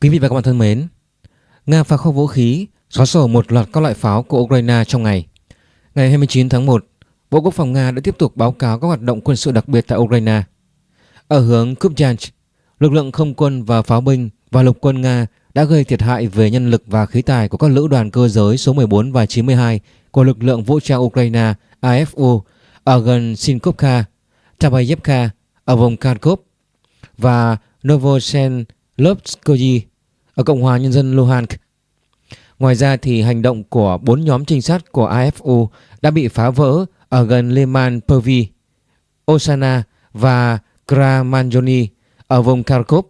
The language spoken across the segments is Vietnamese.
Quý vị và các bạn thân mến, Nga phá kho vũ khí, xóa sổ một loạt các loại pháo của Ukraine trong ngày. Ngày 29 tháng 1, Bộ Quốc phòng Nga đã tiếp tục báo cáo các hoạt động quân sự đặc biệt tại Ukraine. Ở hướng Kupyansk, lực lượng không quân và pháo binh và lục quân Nga đã gây thiệt hại về nhân lực và khí tài của các lữ đoàn cơ giới số 14 và 92 của lực lượng vũ trang Ukraine AFU ở gần Sinkovka, Tabayevka ở vùng Kharkov và Novosellovskoye ở Cộng hòa Nhân dân Luhansk. Ngoài ra thì hành động của bốn nhóm trinh sát của AFU đã bị phá vỡ ở gần Leman Pervi, Osana và Kramanjoni ở vùng Kharkov.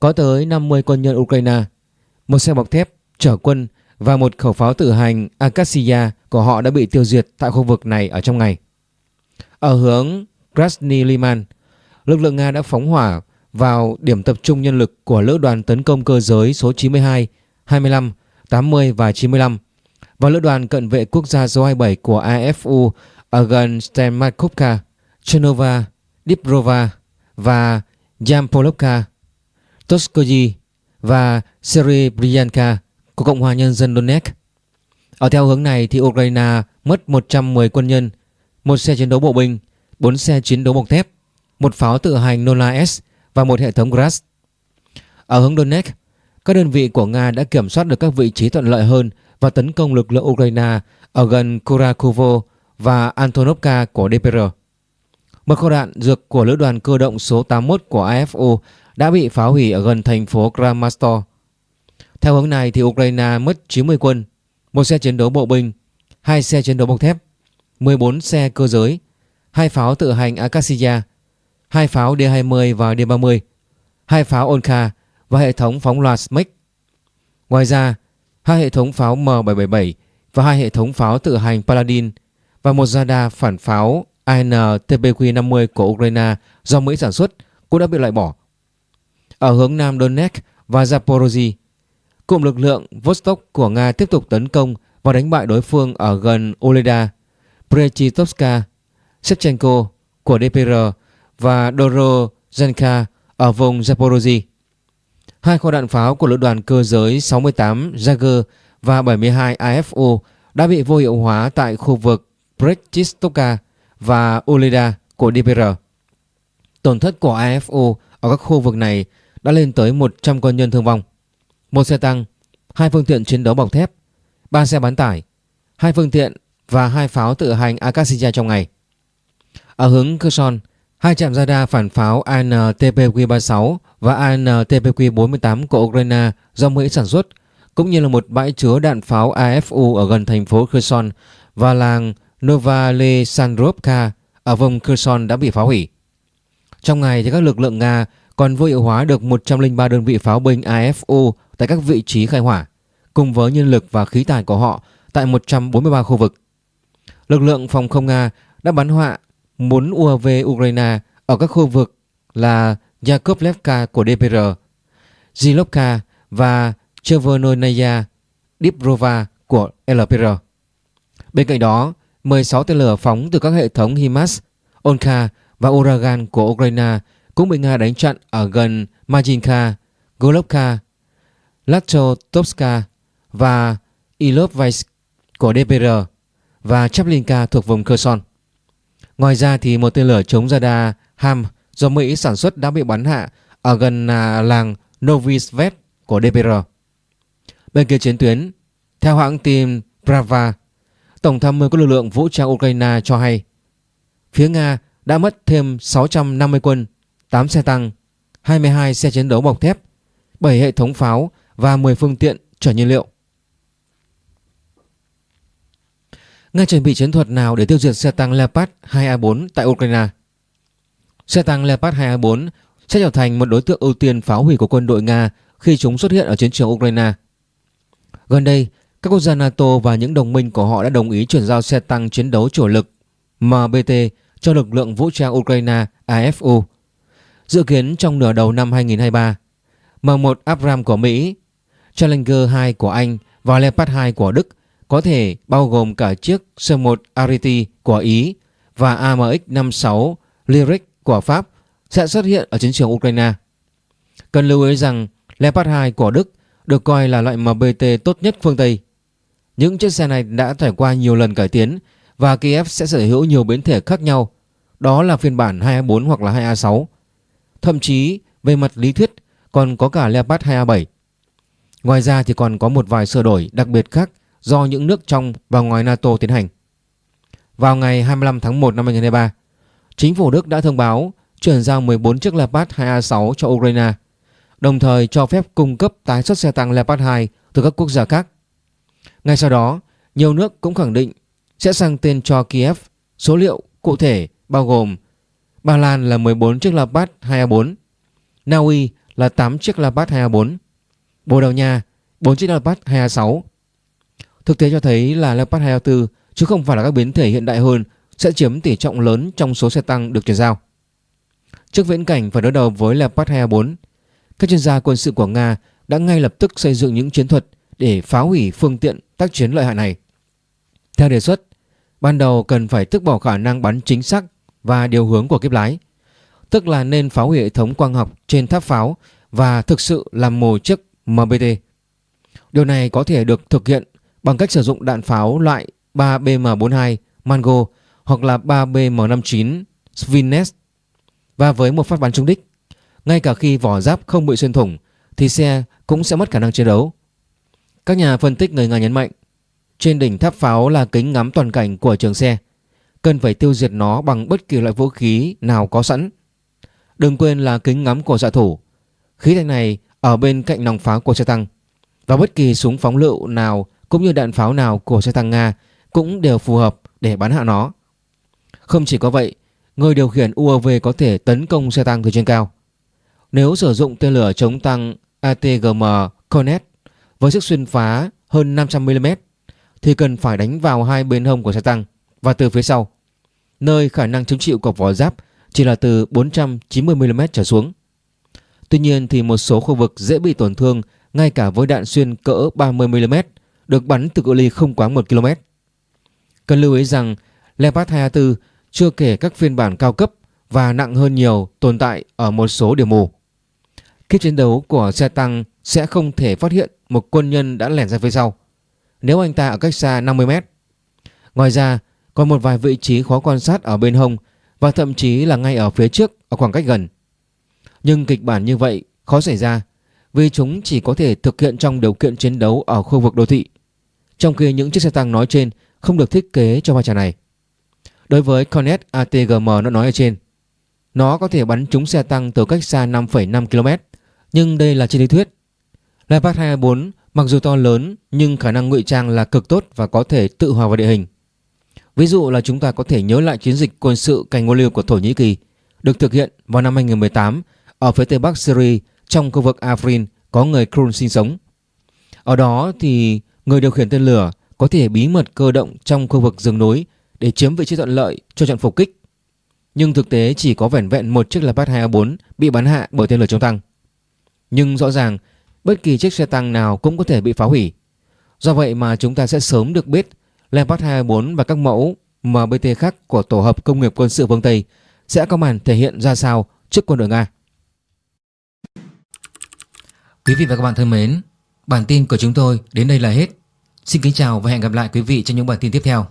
Có tới 50 quân nhân Ukraine, một xe bọc thép chở quân và một khẩu pháo tự hành Akasia của họ đã bị tiêu diệt tại khu vực này ở trong ngày. Ở hướng Krasny Liman, lực lượng Nga đã phóng hỏa vào điểm tập trung nhân lực của lữ đoàn tấn công cơ giới số 92, 25, 80 và 95 và lữ đoàn cận vệ quốc gia số 27 của AFU ở gần Stenmakovka, Chernova, Diprova và Yampolovka, Toskoye và Serebryanka của Cộng hòa Nhân dân Donetsk. Ở theo hướng này thì Ukraine mất 110 quân nhân, một xe chiến đấu bộ binh, 4 xe chiến đấu bọc thép, một pháo tự hành Nola S và một hệ thống Gras. Ở hướng Donetsk, các đơn vị của Nga đã kiểm soát được các vị trí thuận lợi hơn và tấn công lực lượng Ukraine ở gần Kurakovo và Antonovka của DPR. Một kho đạn dược của lữ đoàn cơ động số 81 của AFU đã bị phá hủy ở gần thành phố Kramatorsk. Theo hướng này thì Ukraine mất 90 quân, một xe chiến đấu bộ binh, hai xe chiến đấu bọc thép, 14 xe cơ giới, hai pháo tự hành Akasia, hai pháo D-20 và D-30, hai pháo Onka và hệ thống phóng loạt SMEC. Ngoài ra, hai hệ thống pháo M777 và hai hệ thống pháo tự hành Paladin và một radar phản pháo AN-TPQ-50 của Ukraine do Mỹ sản xuất cũng đã bị loại bỏ. Ở hướng Nam Donetsk và Zaporozhye, cụm lực lượng Vostok của Nga tiếp tục tấn công và đánh bại đối phương ở gần Oleda, Prechitovska, Shevchenko của DPR và Dorozhenka ở vùng Zaporozhye. Hai kho đạn pháo của lữ đoàn cơ giới 68 Jager và 72 AFO đã bị vô hiệu hóa tại khu vực Brechistoka và Uleda của DPR. Tổn thất của AFO ở các khu vực này đã lên tới 100 quân nhân thương vong, một xe tăng, hai phương tiện chiến đấu bọc thép, ba xe bán tải, hai phương tiện và hai pháo tự hành Akashiya trong ngày. Ở hướng Kherson, hai trạm radar phản pháo AN-TPQ-36 và AN-TPQ-48 của Ukraine do Mỹ sản xuất, cũng như là một bãi chứa đạn pháo AFU ở gần thành phố Kherson và làng Novalesandrovka ở vùng Kherson đã bị phá hủy. Trong ngày thì các lực lượng Nga còn vô hiệu hóa được 103 đơn vị pháo binh AFU tại các vị trí khai hỏa, cùng với nhân lực và khí tài của họ tại 143 khu vực. Lực lượng phòng không Nga đã bắn họa 4 UAV Ukraine ở các khu vực là Yakovlevka của DPR, Zilovka và Chervononaya dibrova của LPR. Bên cạnh đó, 16 tên lửa phóng từ các hệ thống HIMARS, Onka và Uragan của Ukraine cũng bị Nga đánh chặn ở gần Majinka, Golovka, Latchotovska và Ilovaisk của DPR và Chaplinka thuộc vùng Kherson. Ngoài ra thì một tên lửa chống radar HAM do Mỹ sản xuất đã bị bắn hạ ở gần à, làng Novisvet của DPR. Bên kia chiến tuyến, theo hãng tin Brava, Tổng tham mưu các lực lượng vũ trang Ukraine cho hay phía Nga đã mất thêm 650 quân, 8 xe tăng, 22 xe chiến đấu bọc thép, 7 hệ thống pháo và 10 phương tiện chở nhiên liệu. Nga chuẩn bị chiến thuật nào để tiêu diệt xe tăng Leopard 2A4 tại Ukraine? Xe tăng Leopard 2A4 sẽ trở thành một đối tượng ưu tiên phá hủy của quân đội Nga khi chúng xuất hiện ở chiến trường Ukraine. Gần đây, các quốc gia NATO và những đồng minh của họ đã đồng ý chuyển giao xe tăng chiến đấu chủ lực MBT cho lực lượng vũ trang Ukraine AFU. Dự kiến trong nửa đầu năm 2023, M1 Abram của Mỹ, Challenger 2 của Anh và Leopard 2 của Đức có thể bao gồm cả chiếc C1 Ariti của Ý và AMX-56 Lyric của Pháp sẽ xuất hiện ở chiến trường Ukraine. Cần lưu ý rằng Leopard 2 của Đức được coi là loại MBT tốt nhất phương Tây. Những chiếc xe này đã trải qua nhiều lần cải tiến và Kiev sẽ sở hữu nhiều biến thể khác nhau. Đó là phiên bản 2A4 hoặc là 2A6. Thậm chí, về mặt lý thuyết, còn có cả Leopard 2A7. Ngoài ra thì còn có một vài sửa đổi đặc biệt khác do những nước trong và ngoài NATO tiến hành. Vào ngày 25 tháng 1 năm 2023, chính phủ Đức đã thông báo chuyển giao 14 chiếc Leopard 2A6 cho Ukraine, đồng thời cho phép cung cấp tái xuất xe tăng Leopard 2 từ các quốc gia khác. Ngay sau đó, nhiều nước cũng khẳng định sẽ sang tên cho Kiev số liệu cụ thể bao gồm Ba Lan là 14 chiếc Leopard 2A4, Na Uy là 8 chiếc Leopard 2A4, Bồ Đào Nha 4 chiếc Leopard 2A6. Thực tế cho thấy là Leopard 204 chứ không phải là các biến thể hiện đại hơn sẽ chiếm tỷ trọng lớn trong số xe tăng được chuyển giao. Trước viễn cảnh phải đối đầu với Leopard 204, các chuyên gia quân sự của Nga đã ngay lập tức xây dựng những chiến thuật để phá hủy phương tiện tác chiến lợi hại này. Theo đề xuất, ban đầu cần phải tước bỏ khả năng bắn chính xác và điều hướng của kiếp lái, tức là nên phá hủy hệ thống quang học trên tháp pháo và thực sự làm mồi chiếc MBT. Điều này có thể được thực hiện bằng cách sử dụng đạn pháo loại 3BM42 Mango hoặc là 3BM59 Svinnes và với một phát bắn trúng đích, ngay cả khi vỏ giáp không bị xuyên thủng thì xe cũng sẽ mất khả năng chiến đấu. Các nhà phân tích người Nga nhấn mạnh trên đỉnh tháp pháo là kính ngắm toàn cảnh của trường xe cần phải tiêu diệt nó bằng bất kỳ loại vũ khí nào có sẵn. Đừng quên là kính ngắm của xạ thủ. Khí thanh này ở bên cạnh nòng pháo của xe tăng và bất kỳ súng phóng lựu nào cũng như đạn pháo nào của xe tăng Nga cũng đều phù hợp để bắn hạ nó. Không chỉ có vậy, người điều khiển UAV có thể tấn công xe tăng từ trên cao. Nếu sử dụng tên lửa chống tăng ATGM Cornet với sức xuyên phá hơn 500mm thì cần phải đánh vào hai bên hông của xe tăng và từ phía sau, nơi khả năng chống chịu của vỏ giáp chỉ là từ 490mm trở xuống. Tuy nhiên thì một số khu vực dễ bị tổn thương ngay cả với đạn xuyên cỡ 30mm được bắn từ cự ly không quá 1 km. Cần lưu ý rằng Leopard 2A4 chưa kể các phiên bản cao cấp và nặng hơn nhiều tồn tại ở một số điểm mù. Khi chiến đấu của xe tăng sẽ không thể phát hiện một quân nhân đã lẻn ra phía sau nếu anh ta ở cách xa 50 mét. Ngoài ra, còn một vài vị trí khó quan sát ở bên hông và thậm chí là ngay ở phía trước ở khoảng cách gần. Nhưng kịch bản như vậy khó xảy ra vì chúng chỉ có thể thực hiện trong điều kiện chiến đấu ở khu vực đô thị. Trong khi những chiếc xe tăng nói trên không được thiết kế cho vai trò này. Đối với Cornet ATGM nó nói ở trên, nó có thể bắn trúng xe tăng từ cách xa 5,5 km, nhưng đây là trên lý thuyết. Leopard 24 mặc dù to lớn nhưng khả năng ngụy trang là cực tốt và có thể tự hòa vào địa hình. Ví dụ là chúng ta có thể nhớ lại chiến dịch quân sự cành ngô liu của Thổ Nhĩ Kỳ được thực hiện vào năm 2018 ở phía tây bắc Syria trong khu vực Afrin có người Kurd sinh sống. Ở đó thì người điều khiển tên lửa có thể bí mật cơ động trong khu vực rừng núi để chiếm vị trí thuận lợi cho trận phục kích. Nhưng thực tế chỉ có vẻn vẹn một chiếc Leopard 2A4 bị bắn hạ bởi tên lửa chống tăng. Nhưng rõ ràng bất kỳ chiếc xe tăng nào cũng có thể bị phá hủy. Do vậy mà chúng ta sẽ sớm được biết Leopard 2A4 và các mẫu MBT khác của tổ hợp công nghiệp quân sự phương Tây sẽ có màn thể hiện ra sao trước quân đội Nga. Quý vị và các bạn thân mến, bản tin của chúng tôi đến đây là hết. Xin kính chào và hẹn gặp lại quý vị trong những bản tin tiếp theo.